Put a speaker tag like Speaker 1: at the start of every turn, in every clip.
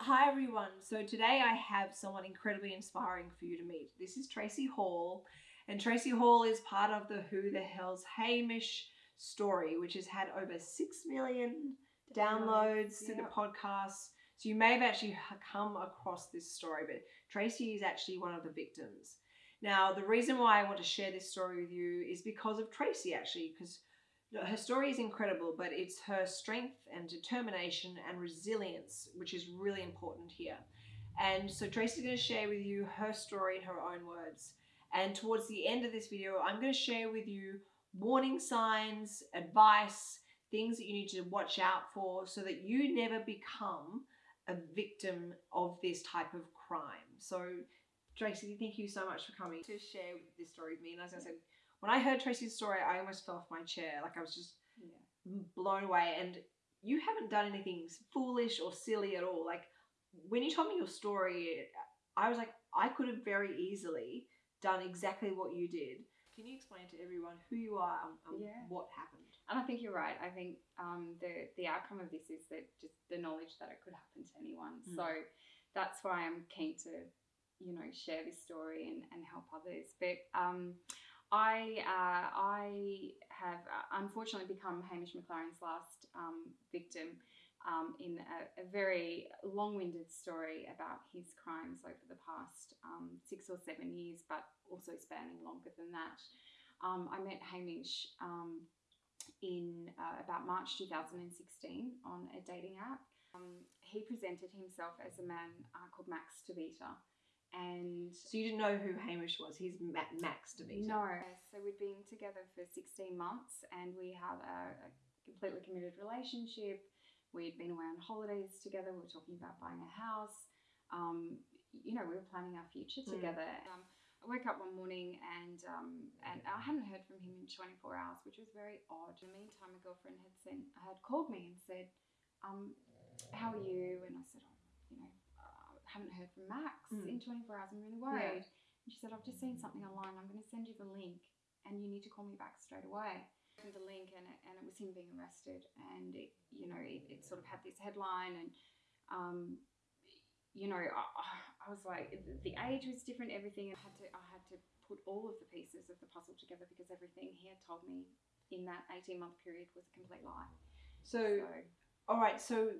Speaker 1: Hi everyone. So today I have someone incredibly inspiring for you to meet. This is Tracy Hall, and Tracy Hall is part of the Who the Hell's Hamish story, which has had over 6 million downloads to the podcast. So you may have actually come across this story, but Tracy is actually one of the victims. Now, the reason why I want to share this story with you is because of Tracy, actually, because her story is incredible, but it's her strength and determination and resilience, which is really important here. And so Tracy's going to share with you her story in her own words. And towards the end of this video, I'm going to share with you warning signs, advice, things that you need to watch out for so that you never become a victim of this type of crime. So, Tracy, thank you so much for coming to share this story with me. And as I said, when I heard Tracy's story, I almost fell off my chair. Like I was just
Speaker 2: Yeah.
Speaker 1: blown away. And you haven't done anything foolish or silly at all. Like when you told me your story, I was like, I could have very easily done exactly what you did. Can you explain to everyone who you are and,
Speaker 2: Yeah.
Speaker 1: what happened?
Speaker 2: And I think you're right. I think um, the the outcome of this is that just the knowledge that it could happen to anyone.
Speaker 1: Mm.
Speaker 2: So that's why I'm keen to, you know, share this story and, and help others. But um, I uh, I have uh, unfortunately become Hamish McLaren's last um, victim um, in a, a very long-winded story about his crimes over the past um, six or seven years, but also spanning longer than that. Um, I met Hamish um, in uh, about March 2016 on a dating app. Um, he presented himself as a man uh, called Max DeVito. And
Speaker 1: So you didn't know who Hamish was. He's Ma- Max DeVito.
Speaker 2: no, so we'd been together for 16 months and we had a, a completely committed relationship. We'd been away on holidays together. We were talking about buying a house. Um, you know, we were planning our future
Speaker 1: Mm.
Speaker 2: together. Um, I woke up one morning and um, and I hadn't heard from him in 24 hours, which was very odd. In the meantime, a girlfriend had sent had called me and said, um, "How are you?" And I said, "Oh, haven't heard from Max
Speaker 1: Mm.
Speaker 2: in 24 hours. I'm really worried." And she said, "I've just seen something online. I'm going to send you the link, and you need to call me back straight away." I the link, and it, and it was him being arrested, and it, you know, it, it sort of had this headline, and um, you know, I, I was like, the- the age was different, everything. I had to, I had to put all of the pieces of the puzzle together because everything he had told me in that 18 month period was a complete lie.
Speaker 1: So,
Speaker 2: So,
Speaker 1: all right. So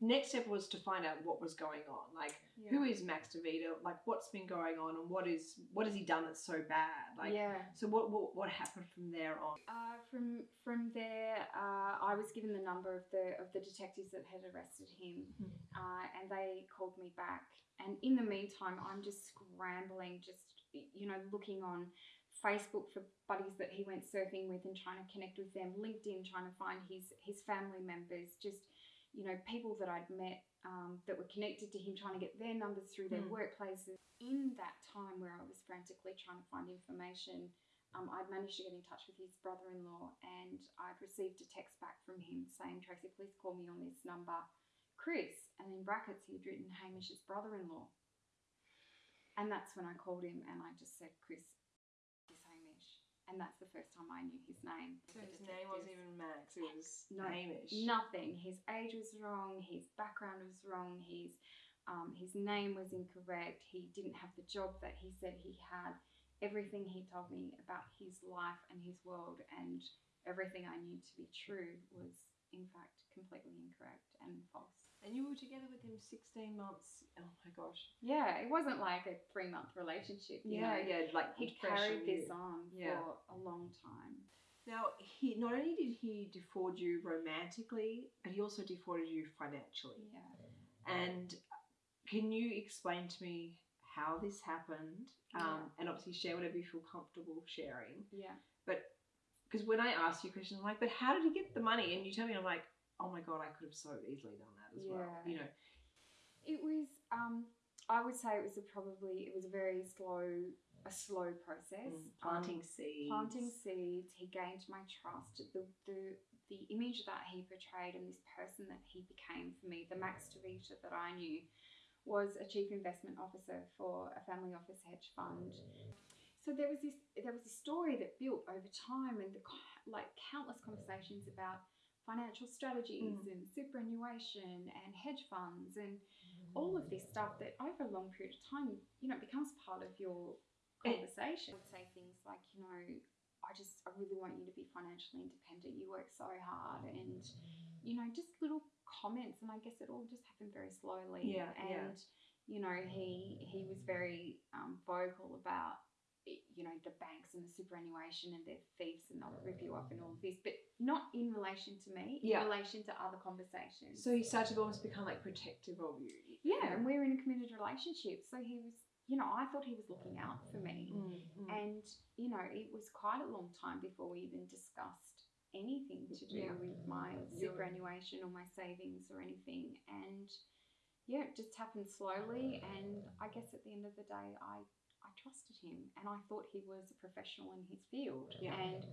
Speaker 1: next step was to find out what was going on. Like, who is Max DeVito? Like, what's been going on, and what is what has he done that's so bad? Like,
Speaker 2: yeah.
Speaker 1: so what what, what happened from there on?
Speaker 2: Uh, from from there, uh, I was given the number of the of the detectives that had arrested him,
Speaker 1: Mhm.
Speaker 2: uh, and they called me back. And in the meantime, I'm just scrambling, just you know, looking on Facebook for buddies that he went surfing with and trying to connect with them. LinkedIn, trying to find his his family members, just you know, people that I'd met um, that were connected to him, trying to get their numbers through their
Speaker 1: Hmm.
Speaker 2: workplaces. In that time where I was frantically trying to find information, um, I'd managed to get in touch with his brother in law and I'd received a text back from him saying, Tracy, please call me on this number, Chris. And in brackets, he'd written Hamish's brother in law. And that's when I called him and I just said, Chris. And that's the first time I knew his name.
Speaker 1: So his name wasn't even Max. It was
Speaker 2: No,
Speaker 1: Hamish.
Speaker 2: Nothing. His age was wrong. His background was wrong. His um, his name was incorrect. He didn't have the job that he said he had. Everything he told me about his life and his world and everything I knew to be true was in fact completely incorrect and false.
Speaker 1: And you were together with him 16 months. Oh my gosh.
Speaker 2: Yeah, it wasn't like a three month relationship. You
Speaker 1: Yeah,
Speaker 2: know.
Speaker 1: yeah. Like
Speaker 2: He carried this on
Speaker 1: Yeah.
Speaker 2: for a long time.
Speaker 1: Now, he not only did he defraud you romantically, but he also defrauded you financially.
Speaker 2: Yeah.
Speaker 1: And can you explain to me how this happened? Um, and obviously share whatever you feel comfortable sharing.
Speaker 2: Yeah.
Speaker 1: But because when I ask you questions, I'm like, but how did he get the money? And you tell me, I'm like, oh my god, I could have so easily done that as well.
Speaker 2: Yeah.
Speaker 1: You know.
Speaker 2: It was. Um, I would say it was a probably. It was a very slow, a slow process.
Speaker 1: Mm, planting
Speaker 2: Um,
Speaker 1: seeds.
Speaker 2: planting seeds. He gained my trust. The the the image that he portrayed and this person that he became for me, the Max DeVito that I knew, was a chief investment officer for a family office hedge fund. So there was this there was this story that built over time and the, like countless conversations about financial strategies
Speaker 1: Mm.
Speaker 2: and superannuation and hedge funds and all of this stuff that over a long period of time, you know, becomes part of your conversation. I would say things like, you know, I just, I really want you to be financially independent. You work so hard, and you know, just little comments. And I guess it all just happened very slowly.
Speaker 1: Yeah, yeah.
Speaker 2: And you know, he he was very um, vocal about you know the banks and the superannuation and their thieves and they'll rip you up and all of this, but not in relation to me.
Speaker 1: Yeah.
Speaker 2: In relation to other conversations.
Speaker 1: So he started to almost become like protective of you.
Speaker 2: yeah, and we're in a committed relationship, so he was. You know, I thought he was looking out for me.
Speaker 1: Mm, mm.
Speaker 2: And, you know, it was quite a long time before we even discussed anything to do
Speaker 1: Yeah.
Speaker 2: with my superannuation or my savings or anything. And yeah, it just happened slowly. And I guess at the end of the day, I, I trusted him and I thought he was a professional in his field.
Speaker 1: Yeah.
Speaker 2: And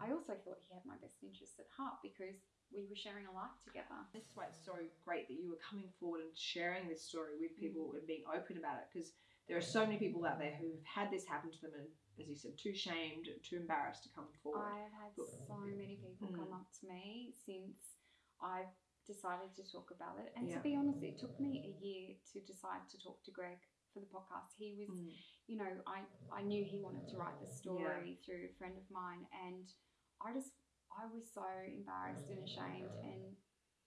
Speaker 2: I also thought he had my best interests at heart because we were sharing a life together.
Speaker 1: This is why it's so great that you were coming forward and sharing this story with people and being open about it because there are so many people out there who've had this happen to them and, as you said, too shamed, too embarrassed to come forward.
Speaker 2: I've had so many people come
Speaker 1: Mm.
Speaker 2: up to me since I've decided to talk about it. And
Speaker 1: Yeah.
Speaker 2: to be honest, it took me a year to decide to talk to Greg for the podcast. He was,
Speaker 1: Mm.
Speaker 2: you know, I, I knew he wanted to write the story through a friend of mine. And I just, I was so embarrassed and ashamed. And,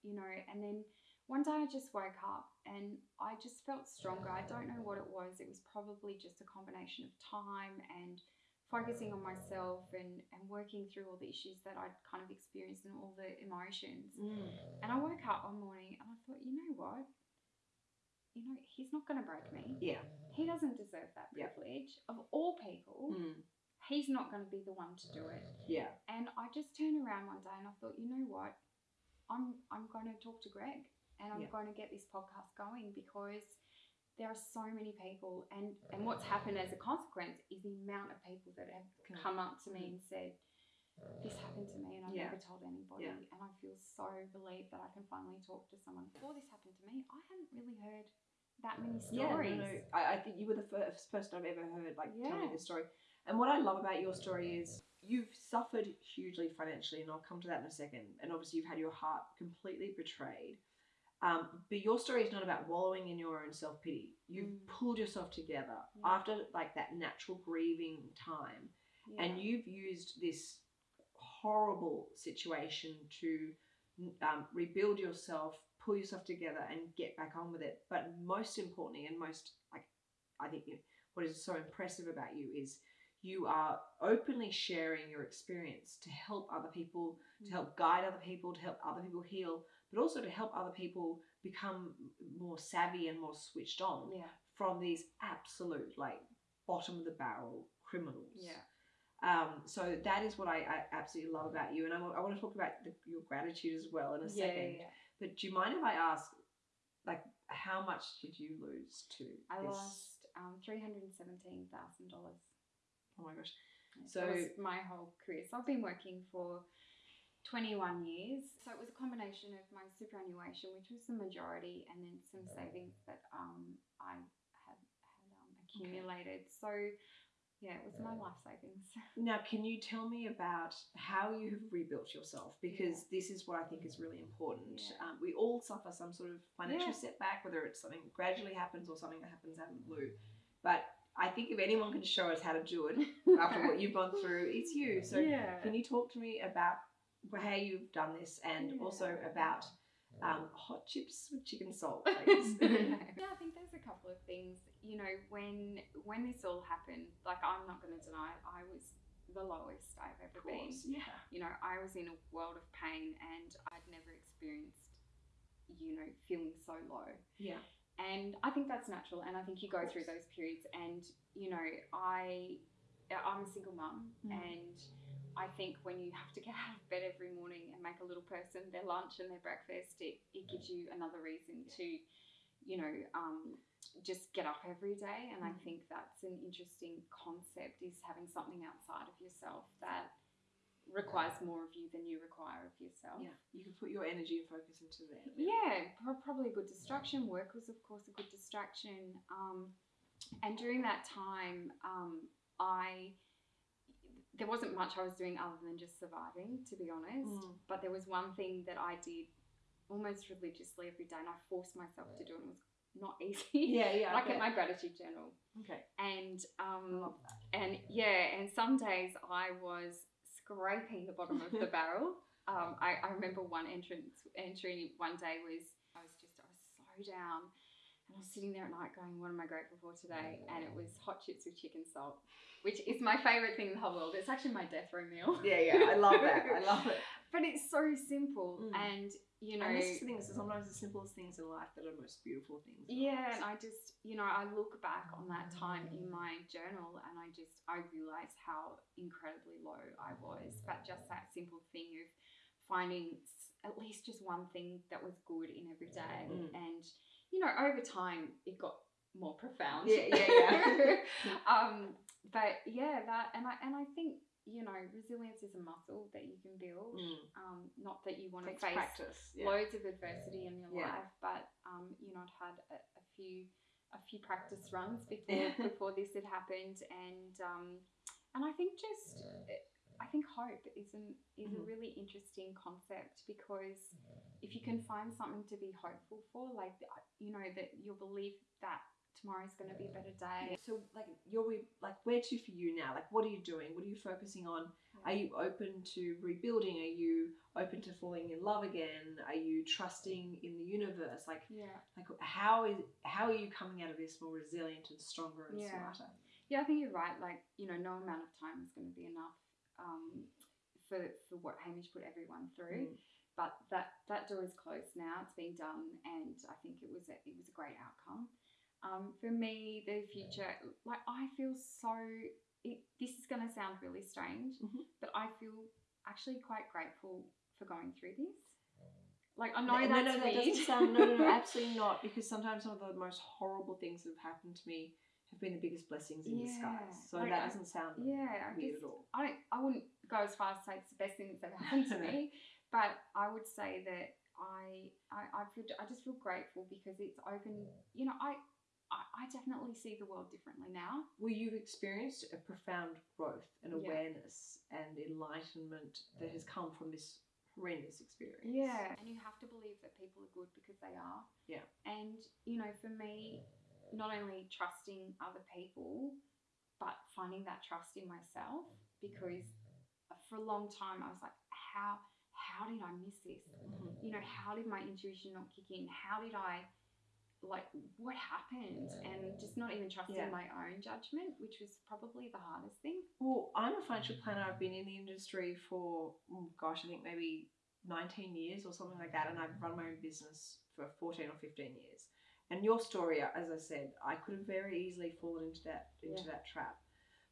Speaker 2: you know, and then one day I just woke up and I just felt stronger. I don't know what it was. It was probably just a combination of time and focusing on myself and, and working through all the issues that I'd kind of experienced and all the emotions.
Speaker 1: Mm.
Speaker 2: And I woke up one morning and I thought, you know what? You know, he's not going to break me.
Speaker 1: Yeah.
Speaker 2: He doesn't deserve that
Speaker 1: Yeah.
Speaker 2: privilege. Of all people,
Speaker 1: Mm.
Speaker 2: He's not going to be the one to do it.
Speaker 1: Yeah.
Speaker 2: And I just turned around one day and I thought, you know what? I'm I'm going to talk to Greg and I'm
Speaker 1: Yeah.
Speaker 2: going to get this podcast going because there are so many people and and what's happened as a consequence is the amount of people that have come up to me mm-hmm. and said this happened to me and I've
Speaker 1: Yeah.
Speaker 2: never told anybody
Speaker 1: Yeah.
Speaker 2: and I feel so relieved that I can finally talk to someone. Before this happened to me, I hadn't really heard that many
Speaker 1: Yeah,
Speaker 2: stories.
Speaker 1: no, no. I, I think you were the first person I've ever heard like tell me this story. And what I love about your story is you've suffered hugely financially, and I'll come to that in a second. And obviously, you've had your heart completely betrayed. Um, but your story is not about wallowing in your own self pity. You've
Speaker 2: Mm.
Speaker 1: pulled yourself together
Speaker 2: Yeah.
Speaker 1: after like that natural grieving time,
Speaker 2: Yeah.
Speaker 1: and you've used this horrible situation to um, rebuild yourself, pull yourself together, and get back on with it. But most importantly, and most like I think you- what is so impressive about you is you are openly sharing your experience to help other people, to help guide other people, to help other people heal, but also to help other people become more savvy and more switched on
Speaker 2: yeah.
Speaker 1: from these absolute like bottom of the barrel criminals.
Speaker 2: Yeah.
Speaker 1: Um, so that is what I, I absolutely love about you, and I, I want to talk about the, your gratitude as well in a
Speaker 2: Yeah,
Speaker 1: second.
Speaker 2: yeah.
Speaker 1: But do you mind if I ask, like, how much did you lose to
Speaker 2: I
Speaker 1: this?
Speaker 2: lost um, three hundred seventeen thousand dollars.
Speaker 1: Oh my gosh!
Speaker 2: So
Speaker 1: So-
Speaker 2: that was my whole career. So I've been working for twenty one years. So it was a combination of my superannuation, which was the majority, and then some savings that um, I had had um, accumulated. So yeah, it was my life savings.
Speaker 1: Now, can you tell me about how you have rebuilt yourself? Because this is what I think is really important.
Speaker 2: Yeah.
Speaker 1: Um, we all suffer some sort of financial
Speaker 2: Yeah.
Speaker 1: setback, whether it's something gradually happens or something that happens out of the blue. But I think if anyone can show us how to do it after what you've gone through, it's you. So
Speaker 2: yeah.
Speaker 1: Can you talk to me about how you've done this and
Speaker 2: Yeah.
Speaker 1: also about um, hot chips with chicken salt, please?
Speaker 2: yeah, I think there's a couple of things. You know, when when this all happened, like I'm not going to deny it, I was the lowest I've ever
Speaker 1: of
Speaker 2: been.
Speaker 1: yeah.
Speaker 2: You know, I was in a world of pain, and I'd never experienced, you know, feeling so low.
Speaker 1: Yeah.
Speaker 2: And I think that's natural, and I think you go through those periods. And you know, I I'm a single mum,
Speaker 1: Mm.
Speaker 2: and I think when you have to get out of bed every morning and make a little person their lunch and their breakfast, it, it gives you another reason to, you know, um, just get up every day. And I
Speaker 1: Mm.
Speaker 2: think that's an interesting concept is having something outside of yourself that requires more of you than you require of yourself.
Speaker 1: Yeah. You can put your energy and focus into that.
Speaker 2: Yeah, pro- probably a good distraction. Work was, of course, a good distraction. Um, and during that time, um, I there wasn't much I was doing other than just surviving, to be honest.
Speaker 1: Mm.
Speaker 2: But there was one thing that I did almost religiously every day, and I forced myself to do it. And it was not easy.
Speaker 1: Yeah, yeah.
Speaker 2: I
Speaker 1: I
Speaker 2: kept my gratitude journal,
Speaker 1: Okay.
Speaker 2: and
Speaker 1: I
Speaker 2: um, and yeah, and some days I was scraping the bottom of the barrel. Um, I, I remember one entrance entry one day was I was just I was so down, and I was sitting there at night going, "What am I grateful for today?" And it was hot chips with chicken salt, which is my favorite thing in the whole world. It's actually my death row meal.
Speaker 1: Yeah, yeah. I love that. I love it.
Speaker 2: But it's so simple,
Speaker 1: Mm.
Speaker 2: and you know,
Speaker 1: and this is the thing. So sometimes the simplest things in life that are the most beautiful things.
Speaker 2: Yeah, and I just, you know, I look back on that time in my journal and I just, I realize how incredibly low I was. But just that simple thing of finding at least just one thing that was good in every day.
Speaker 1: Mm.
Speaker 2: And, you know, over time it got more profound.
Speaker 1: Yeah, yeah, yeah.
Speaker 2: um, but yeah, that, and I, and I think, you know, resilience is a muscle that you can build.
Speaker 1: Mm.
Speaker 2: Um, not that you want to face
Speaker 1: practice. Yeah.
Speaker 2: loads of adversity in your
Speaker 1: Yeah.
Speaker 2: life, but um, you know, I'd had a, a few a few practice runs before before this had happened, and um, and I think just I think hope is an is a
Speaker 1: Mhm.
Speaker 2: really interesting concept because if you can find something to be hopeful for, like you know that you'll believe that tomorrow is going to be a better day.
Speaker 1: So, like, you're re- like, where to for you now? Like, what are you doing? What are you focusing on? Are you open to rebuilding? Are you open to falling in love again? Are you trusting in the universe? Like,
Speaker 2: Yeah.
Speaker 1: like how is how are you coming out of this more resilient and stronger and
Speaker 2: Yeah.
Speaker 1: smarter?
Speaker 2: Yeah, I think you're right. Like, you know, no amount of time is going to be enough um, for for what Hamish put everyone through.
Speaker 1: Mm.
Speaker 2: But that that door is closed now. It's been done, and I think it was a, it was a great outcome. Um, for me, the future, like I feel so. It, this is going to sound really strange,
Speaker 1: Mhm.
Speaker 2: but I feel actually quite grateful for going through this. Like I know
Speaker 1: no,
Speaker 2: that's
Speaker 1: no, no, that
Speaker 2: weird.
Speaker 1: doesn't sound. No, no, no, absolutely not. Because sometimes some of the most horrible things that have happened to me have been the biggest blessings in
Speaker 2: Yeah,
Speaker 1: disguise. So
Speaker 2: like
Speaker 1: that doesn't sound
Speaker 2: yeah, I
Speaker 1: weird
Speaker 2: just
Speaker 1: at all.
Speaker 2: I I as far as to say it's the best thing that's ever happened to me, but I would say that I I, I feel I just feel grateful because it's opened. You know, I, I I definitely see the world differently now.
Speaker 1: Well, you've experienced a profound growth and
Speaker 2: Yeah.
Speaker 1: awareness and enlightenment that has come from this horrendous experience.
Speaker 2: Yeah, and you have to believe that people are good because they are.
Speaker 1: Yeah.
Speaker 2: And you know, for me, not only trusting other people, but finding that trust in myself because for a long time I was like, how how did I miss this?
Speaker 1: Mhm.
Speaker 2: you know, how did my intuition not kick in? How did I, like, what happened? And just not even trusting
Speaker 1: Yeah.
Speaker 2: my own judgment, which was probably the hardest thing.
Speaker 1: Well, I'm a financial planner. I've been in the industry for, oh gosh, I think maybe 19 years or something like that. And I've run my own business for 14 or 15 years. And your story, as I said, I could have very easily fallen into that into
Speaker 2: Yeah.
Speaker 1: that trap.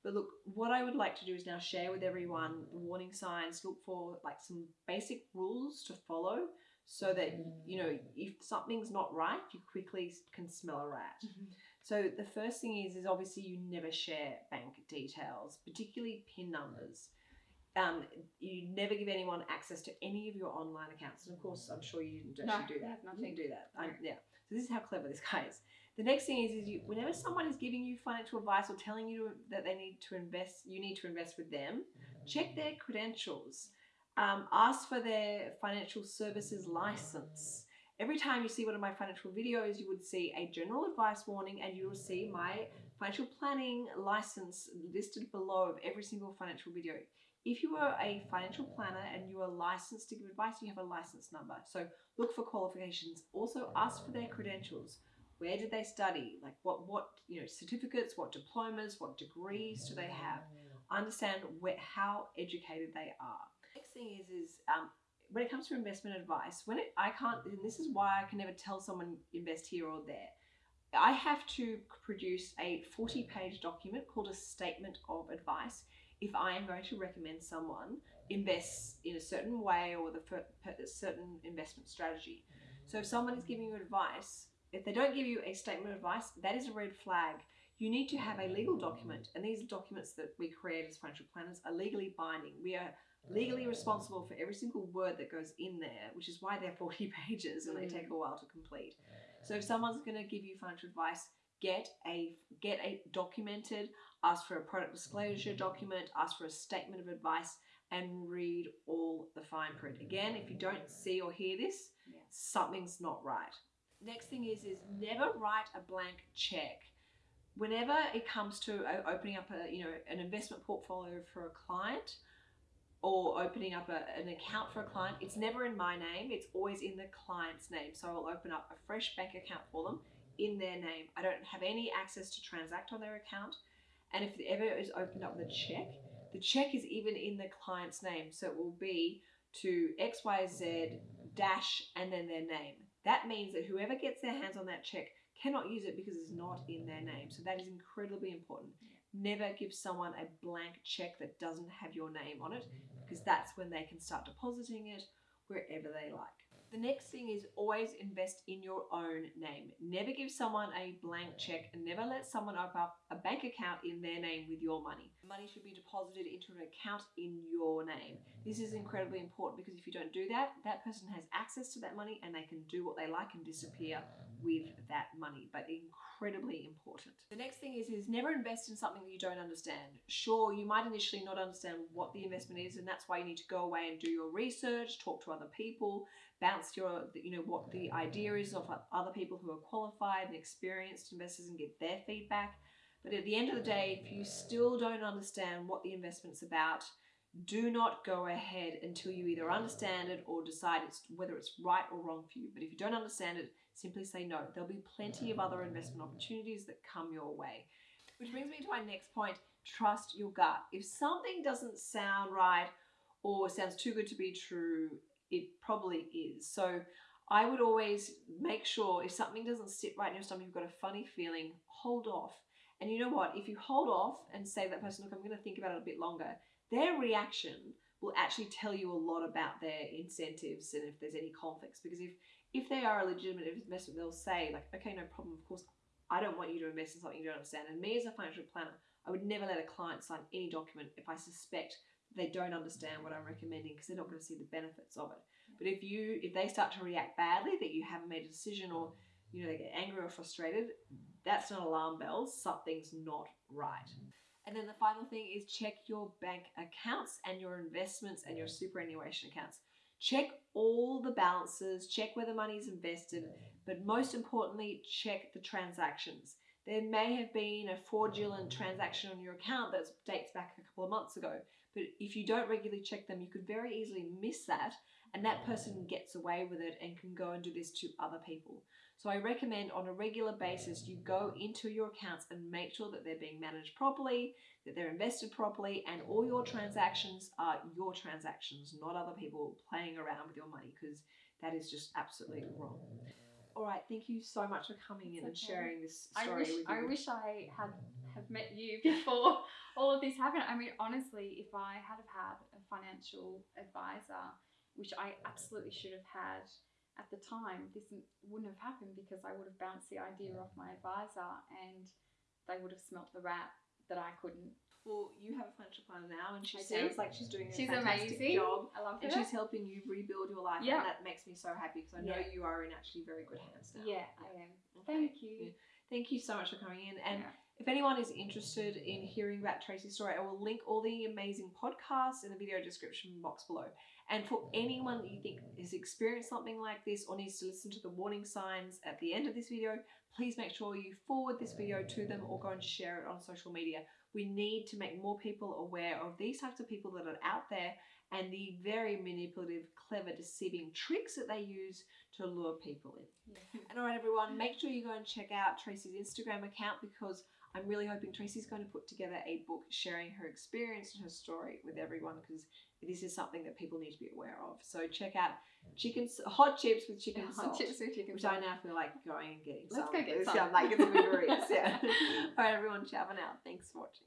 Speaker 1: But look, what I would like to do is now share with everyone the warning signs. Look for like some basic rules to follow, so that you know if something's not right, you quickly can smell a rat. So the first thing is is obviously you never share bank details, particularly PIN numbers. Um, you never give anyone access to any of your online accounts, and of course, I'm sure you didn't
Speaker 2: No,
Speaker 1: actually do that. You
Speaker 2: nothing.
Speaker 1: didn't do that. I,
Speaker 2: No.
Speaker 1: yeah. So this is how clever this guy is. The next thing is, is you whenever someone is giving you financial advice or telling you that they need to invest, you need to invest with them. Check their credentials. Um, ask for their financial services license. Every time you see one of my financial videos, you would see a general advice warning and you will see my financial planning license listed below of every single financial video. If you are a financial planner and you are licensed to give advice, you have a license number. So look for qualifications. Also ask for their credentials. Where did they study? Like what what you know certificates, what diplomas, what degrees do they have? Understand where, how educated they are. Next thing is is um, when it comes to investment advice, when it, I can't, and this is why I can never tell someone invest here or there. I have to produce a 40 page document called a statement of advice if I am going to recommend someone invest in a certain way or with a fer- per- a certain investment strategy. So if someone is giving you advice, if they don't give you a statement of advice, that is a red flag. You need to have a legal document, and these documents that we create as financial planners are legally binding. We are legally responsible for every single word that goes in there, which is why they're 40 pages and they
Speaker 2: Mm.
Speaker 1: take a while to complete. So if someone's going to give you financial advice, get a get a documented, ask for a product disclosure document, ask for a statement of advice, and read all the fine print. Again, if you don't see or hear this,
Speaker 2: Yeah.
Speaker 1: something's not right. Next thing is is never write a blank check. Whenever it comes to uh, opening up a you know an investment portfolio for a client or opening up a, an account for a client, it's never in my name. It's always in the client's name. So I'll open up a fresh bank account for them in their name. I don't have any access to transact on their account. And if it ever is opened up the check, the check is even in the client's name. So it will be to XYZ dash and then their name. That means that whoever gets their hands on that check cannot use it because it's not in their name. So that is incredibly important. Never give someone a blank check that doesn't have your name on it because that's when they can start depositing it wherever they like. The next thing is always invest in your own name. Never give someone a blank check and never let someone open up a bank account in their name with your money. Money should be deposited into an account in your name. This is incredibly important because if you don't do that, that person has access to that money and they can do what they like and disappear with that money. But incredibly important. The next thing is is never invest in something that you don't understand. Sure, you might initially not understand what the investment is, and that's why you need to go away and do your research, talk to other people, bounce your you know what the idea is of other people who are qualified and experienced investors and get their feedback. But at the end of the day, if you still don't understand what the investment's about, do not go ahead until you either understand it or decide it's whether it's right or wrong for you. But if you don't understand it, simply say no. There'll be plenty of other investment opportunities that come your way. Which brings me to my next point trust your gut. If something doesn't sound right or sounds too good to be true, it probably is. So I would always make sure if something doesn't sit right in your stomach, you've got a funny feeling, hold off. And you know what? If you hold off and say that person, look, I'm going to think about it a bit longer, their reaction will actually tell you a lot about their incentives and if there's any conflicts. Because if if they are a legitimate investment, they'll say like, okay, no problem. Of course, I don't want you to invest in something you don't understand. And me as a financial planner, I would never let a client sign any document if I suspect they don't understand what I'm recommending because they're not going to see the benefits of it. But if you if they start to react badly that you haven't made a decision or you know they get angry or frustrated, that's not alarm bells. Something's not right. And then the final thing is check your bank accounts and your investments and your superannuation accounts. Check all the balances, check where the money's invested, but most importantly, check the transactions. There may have been a fraudulent transaction on your account that dates back a couple of months ago, but if you don't regularly check them, you could very easily miss that, and that person gets away with it and can go and do this to other people. So I recommend on a regular basis you go into your accounts and make sure that they're being managed properly, that they're invested properly, and all your transactions are your transactions, not other people playing around with your money because that is just absolutely wrong. All right, thank you so much for coming in and sharing this
Speaker 2: I
Speaker 1: story
Speaker 2: wish
Speaker 1: with you.
Speaker 2: I wish I had have met you before all of this happened. I mean, honestly, if I had have had a financial advisor, which I absolutely should have had at the time, this wouldn't have happened because I would have bounced the idea off my advisor and they would have smelt the rat that I couldn't.
Speaker 1: Well, you have a financial planner now, and she
Speaker 2: I
Speaker 1: sounds
Speaker 2: do.
Speaker 1: like she's doing a
Speaker 2: She's
Speaker 1: fantastic
Speaker 2: amazing.
Speaker 1: job.
Speaker 2: I love her.
Speaker 1: And she's helping you rebuild your life,
Speaker 2: Yeah.
Speaker 1: and that makes me so happy because I know
Speaker 2: Yeah.
Speaker 1: you are in actually very good hands now.
Speaker 2: Yeah, I am.
Speaker 1: Okay.
Speaker 2: Thank you.
Speaker 1: Thank you so much for coming in. And
Speaker 2: Yeah.
Speaker 1: if anyone is interested in hearing about Tracy's story, I will link all the amazing podcasts in the video description box below. And for anyone that you think has experienced something like this or needs to listen to the warning signs at the end of this video, please make sure you forward this video to them or go and share it on social media. We need to make more people aware of these types of people that are out there and the very manipulative, clever, deceiving tricks that they use to lure people in.
Speaker 2: Yeah.
Speaker 1: And all right, everyone, make sure you go and check out Tracy's Instagram account because I'm really hoping Tracy's going to put together a book sharing her experience and her story with everyone because this is something that people need to be aware of. So check out chicken hot chips with chicken
Speaker 2: Yeah,
Speaker 1: salt,
Speaker 2: hot chips with chicken
Speaker 1: which
Speaker 2: salt.
Speaker 1: I now feel like going and getting
Speaker 2: Let's
Speaker 1: some.
Speaker 2: go get some.
Speaker 1: I'm like it's a Uber Eats, yeah. all right, everyone, ciao for now. Thanks for watching.